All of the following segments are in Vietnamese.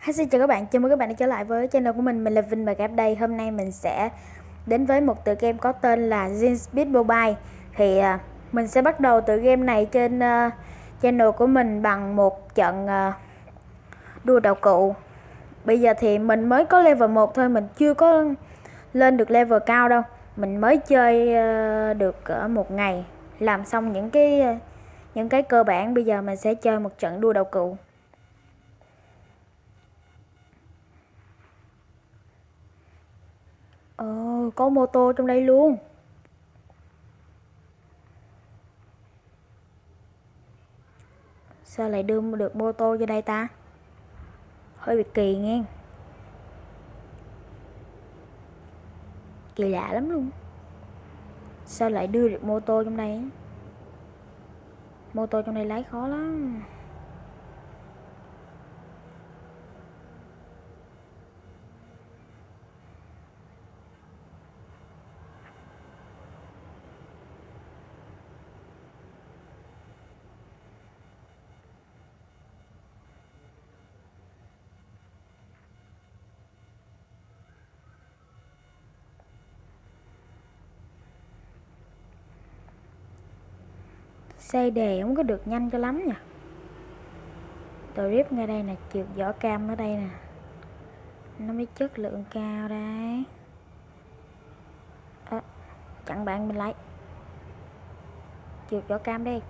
Hi, xin chào các bạn, chào mừng các bạn đã trở lại với channel của mình, mình là Vinh và Gap đây. Hôm nay mình sẽ đến với một tựa game có tên là Zinspeed Mobile. Thì uh, mình sẽ bắt đầu tựa game này trên uh, channel của mình bằng một trận uh, đua đạo cụ. Bây giờ thì mình mới có level 1 thôi, mình chưa có lên được level cao đâu. Mình mới chơi uh, được uh, một ngày, làm xong những cái uh, những cái cơ bản. Bây giờ mình sẽ chơi một trận đua đạo cụ. Có mô tô trong đây luôn. Sao lại đưa được mô tô vô đây ta? Hơi bị kỳ nghe. Kỳ lạ lắm luôn. Sao lại đưa được mô tô trong đây? Mô tô trong đây lái khó lắm. Xây đề không có được nhanh cho lắm nha. Drip ngay đây nè trượt vỏ cam ở đây nè. Nó mới chất lượng cao đấy. À, chặn bạn mình lại. Trượt vỏ cam đi.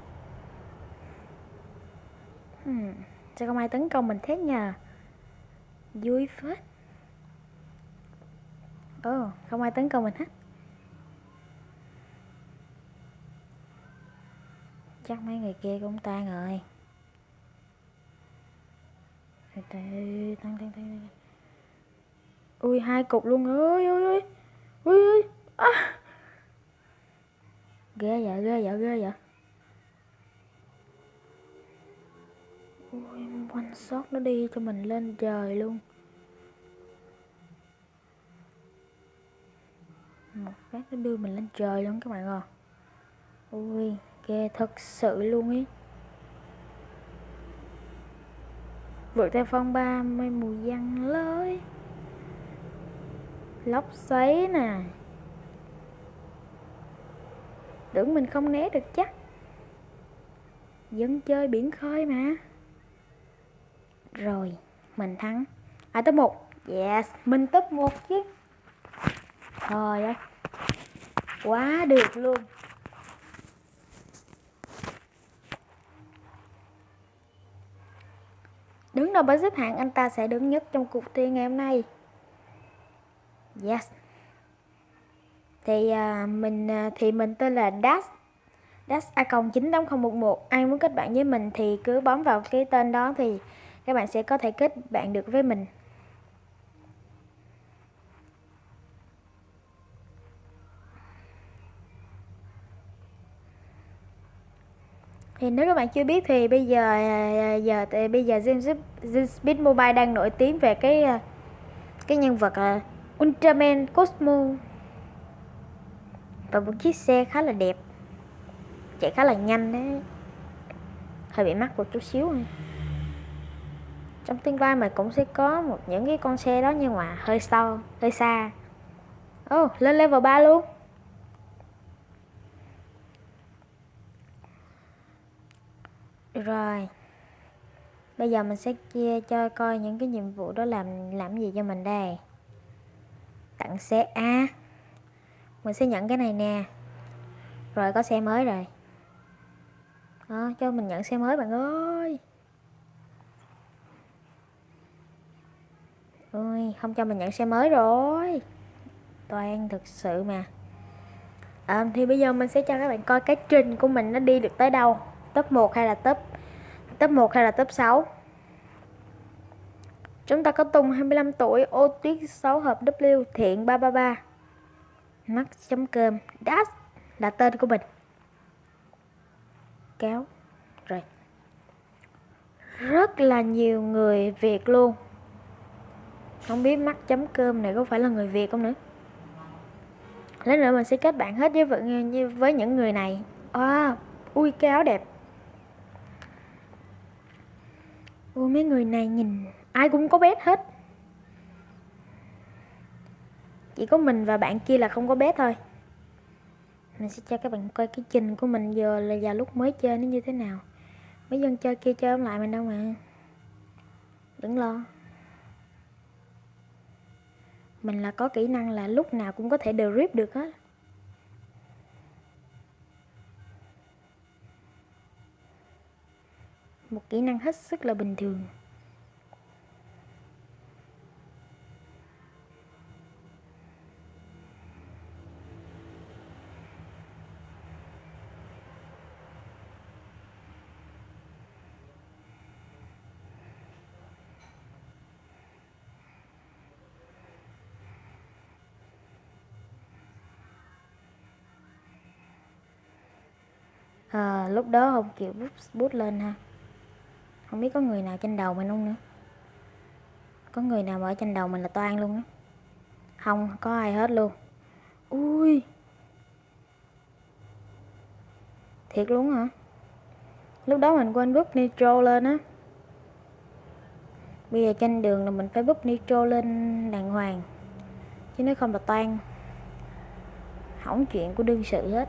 Hmm, sao không ai tấn công mình thế nhờ? Vui phết. Ồ oh, không ai tấn công mình hết. Chắc mấy người kia cũng tan rồi. Tăng tăng tăng ui, hai cục luôn ơi ui ui ui. Ui à. ghê vậy ghê vậy ghê vậy. Ui, one shot nó đi cho mình lên trời luôn. Một phát nó đưa mình lên trời luôn các bạn ơi ui ghê, thật sự luôn ý. Vượt theo phong ba mây mù giăng lới lóc xoáy nè. Tưởng mình không né được chắc. Dân chơi biển khơi mà. Rồi, mình thắng. À top một. Yes, mình top một chứ. Trời ơi quá được luôn. Đứng đầu bảng xếp hạng anh ta sẽ đứng nhất trong cuộc thi ngày hôm nay. Yes. Thì uh, mình uh, thì mình tên là Das Das a 98011. Ai muốn kết bạn với mình thì cứ bấm vào cái tên đó thì các bạn sẽ có thể kết bạn được với mình. Thì nếu các bạn chưa biết thì bây giờ à, à, giờ thì bây giờ Speed Mobile đang nổi tiếng về cái à, cái nhân vật là Ultraman Cosmo. Và một chiếc xe khá là đẹp chạy khá là nhanh đấy. Hơi bị mắc một chút xíu này trong tương lai mình cũng sẽ có một những cái con xe đó nhưng mà hơi sâu hơi xa. Oh, lên level 3 luôn. Rồi. Bây giờ mình sẽ chia cho coi những cái nhiệm vụ đó làm làm gì cho mình đây. Tặng xe A. Mình sẽ nhận cái này nè. Rồi có xe mới rồi. Đó, cho mình nhận xe mới bạn ơi. Ôi, không cho mình nhận xe mới rồi. Toàn thực sự mà. À, Thì bây giờ mình sẽ cho các bạn coi cái trình của mình nó đi được tới đâu? Top 1 hay là top top 1 hay là top 6 Chúng ta có Tùng 25 tuổi, ô tuyết 6 hợp W, thiện 333 Mắt chấm cơm, Dash là tên của mình. Kéo. Rồi. Rất là nhiều người Việt luôn. Không biết mắt chấm cơm này có phải là người Việt không nữa? Lát nữa mình sẽ kết bạn hết với, với những người này. À, ui cái áo đẹp. Ôi, mấy người này nhìn ai cũng có bét hết. Chỉ có mình và bạn kia là không có bét thôi. Mình sẽ cho các bạn coi cái trình của mình giờ là vào lúc mới chơi nó như thế nào. Mấy dân chơi kia chơi lại mình đâu mà. Đừng lo. Mình là có kỹ năng là lúc nào cũng có thể drip rip được hết một kỹ năng hết sức là bình thường. À, lúc đó không chịu bút, bút lên ha không biết có người nào trên đầu mình không nữa. Có người nào ở trên đầu mình là toan luôn á. Không, có ai hết luôn. Ui. Thiệt luôn hả? Lúc đó mình quên búp nitro lên á. Bây giờ trên đường là mình phải búp nitro lên đàng hoàng. Chứ nếu không là toan, hỏng chuyện của đương sự hết.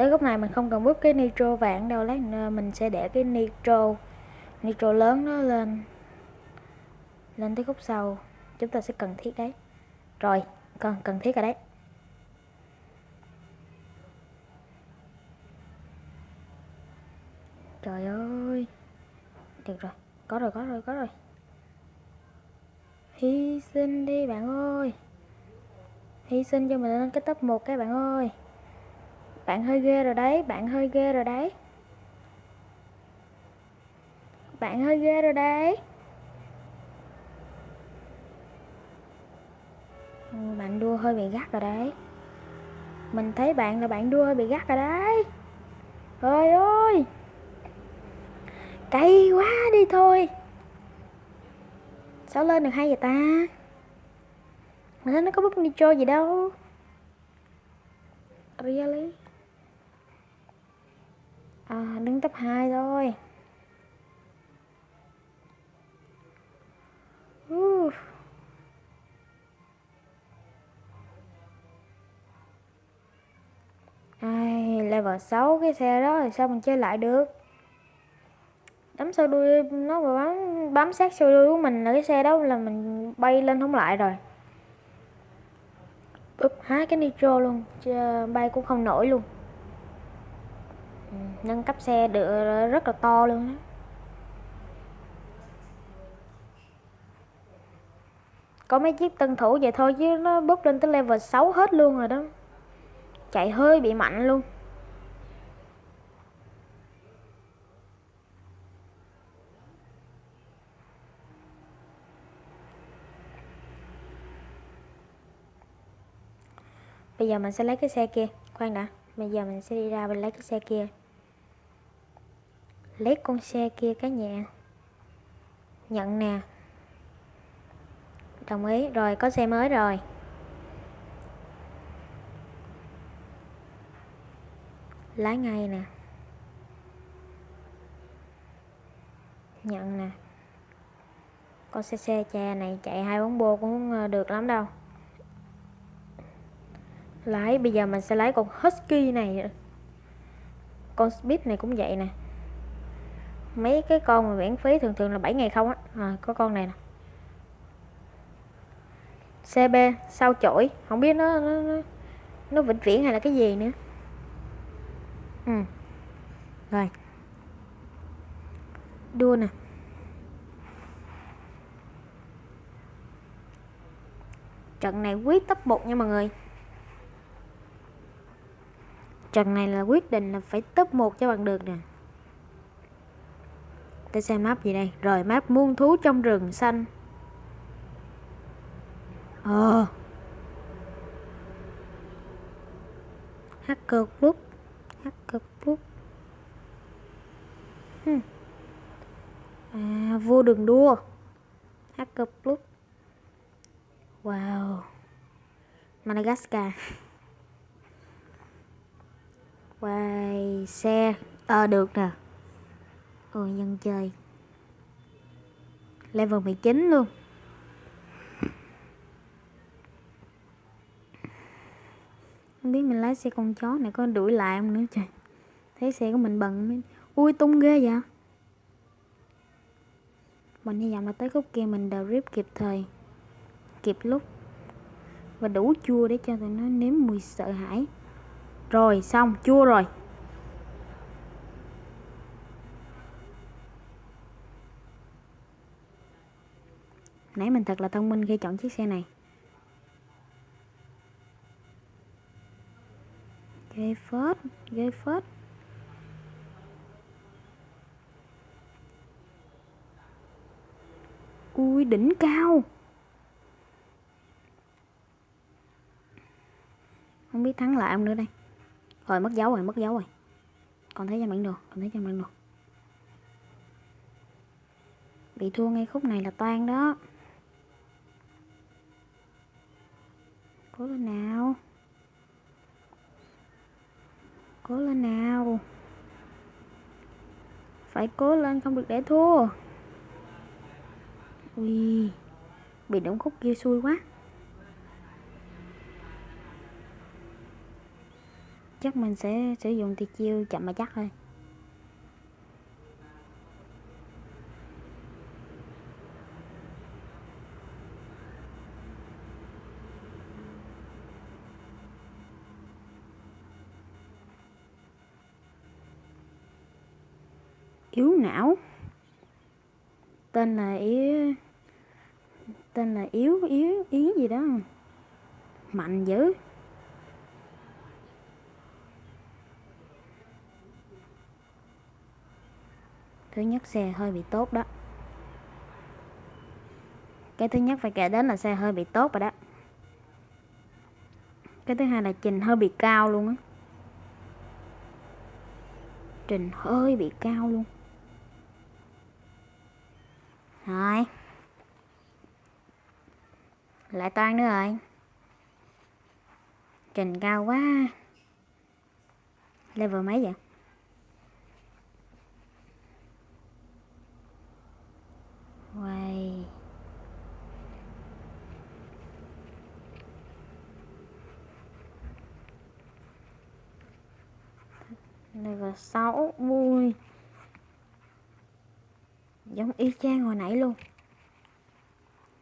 Tới lúc này mình không cần bút cái nitro vàng đâu lát nữa mình sẽ để cái nitro nitro lớn nó lên lên tới khúc sau. Chúng ta sẽ cần thiết đấy. Rồi cần cần thiết rồi đấy. Trời ơi. Được rồi, có rồi có rồi có rồi. Hy sinh đi bạn ơi. Hy sinh cho mình lên cái top một cái bạn ơi bạn hơi ghê rồi đấy bạn hơi ghê rồi đấy. Bạn hơi ghê rồi đấy. Ừ, bạn đua hơi bị gắt rồi đấy. Mình thấy bạn là bạn đua hơi bị gắt rồi đấy. Ơi ơi! Cay quá đi thôi. Sao lên được hay vậy ta? Mình thấy nó có bút nitro gì đâu. Really à, đứng top 2 thôi. Uh. Ai, level 6 cái xe đó thì sao mình chơi lại được? Đấm sau đuôi nó mà bám, bám sát sau đuôi của mình là cái xe đó là mình bay lên không lại rồi. Úp há cái nitro luôn bay cũng không nổi luôn nâng cấp xe được rất là to luôn đó có mấy chiếc tân thủ vậy thôi chứ nó bốc lên tới level 6 hết luôn rồi đó. Chạy hơi bị mạnh luôn. Bây giờ mình sẽ lấy cái xe kia. Khoan đã. Bây giờ mình sẽ đi ra mình lấy cái xe kia lấy con xe kia cái nhà. Nhận nè. Đồng ý. Rồi, có xe mới rồi. Lái ngay nè. Nhận nè. Con xe xe cha này chạy hai bóng bô cũng ờ, được lắm đâu. Lái, bây giờ mình sẽ lái con husky này. Con speed này cũng vậy nè mấy cái con mà miễn phí thường thường là 7 ngày không á. À, có con này nè. CB sao chổi? Không biết nó nó, nó, nó vĩnh viễn hay là cái gì nữa. Ừ. Rồi. Đua nè. Trận này quyết top 1 nha mọi người. Trận này là quyết định là phải top 1 cho bằng được nè ta xem map gì đây. Rồi, map muôn thú trong rừng xanh. Ờ. Hacker club hacker club hmm. à vua đường đua. Hacker club wow. Madagascar. Quay xe. Ờ được nè ôi dân chơi. Level 19 luôn. Không biết mình lái xe con chó này có đuổi lại không nữa trời. Thấy xe của mình bận mới ui, tung ghê vậy. Mình hy vọng là tới khúc kia mình đều rip kịp thời, kịp lúc. Và đủ chua để cho tụi nó nếm mùi sợ hãi. Rồi, xong, chua rồi. Nãy mình thật là thông minh khi chọn chiếc xe này. Ghê phết ghê phết ui, đỉnh cao. Không biết thắng lại ông nữa đây. Rồi, mất dấu rồi, mất dấu rồi. Còn thấy trên bản đồ còn thấy trên bản đồ bị thua ngay khúc này là toan đó. Cố lên nào. Cố lên nào. Phải cố lên không được để thua. Ui, bị đống khúc kia xui quá. Chắc mình sẽ sử dụng thì chiêu chậm mà chắc thôi. Não. Tên là yếu, tên là yếu yếu yếu gì đó. Mạnh dữ. Thứ nhất xe hơi bị tốt đó. Cái thứ nhất phải kể đến là xe hơi bị tốt rồi đó. Cái thứ hai là trình hơi bị cao luôn á. Trình hơi bị cao luôn rồi. Lại toan nữa rồi. Trình cao quá. Level mấy vậy? Quay. Level 6 vui giống y chang hồi nãy luôn.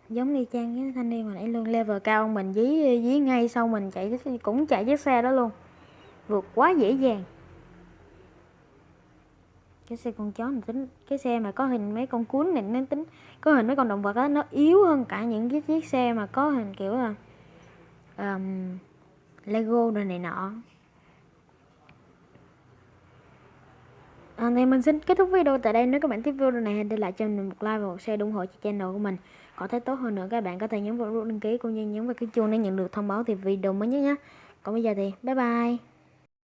Giống y chang cái thanh niên hồi nãy luôn. Level cao mình dí dí ngay sau mình chạy cũng chạy chiếc xe đó luôn. Vượt quá dễ dàng. Cái xe con chó này tính cái xe mà có hình mấy con cuốn này nó tính có hình mấy con động vật á nó yếu hơn cả những cái chiếc xe mà có hình kiểu là um, lego rồi này nọ. Ờ, à, thì mình xin kết thúc video tại đây. Nếu các bạn thích video này hãy để lại cho mình một like và một share ủng hộ cho channel của mình. Có thể tốt hơn nữa các bạn có thể nhấn vào nút đăng ký cũng như nhấn vào cái chuông để nhận được thông báo thì video mới nhất nhé. Còn bây giờ thì bye bye.